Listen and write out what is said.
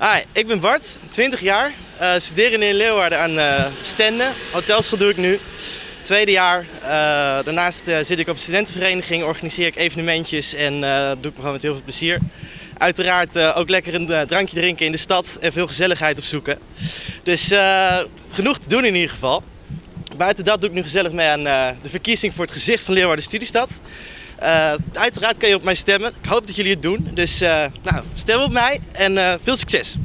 Hi, ik ben Bart, 20 jaar. Uh, studeer in Leeuwarden aan uh, Stenden. Hotelschool doe ik nu. Tweede jaar. Uh, daarnaast zit ik op een studentenvereniging, organiseer ik evenementjes en doe ik me gewoon met heel veel plezier. Uiteraard ook lekker een drankje drinken in de stad en veel gezelligheid opzoeken. Dus genoeg te doen in ieder geval. Buiten dat doe ik nu gezellig mee aan de verkiezing voor het gezicht van Leeuwarden Studiestad. Uh, uiteraard kan je op mij stemmen. Ik hoop dat jullie het doen. Dus uh, nou, stem op mij en uh, veel succes!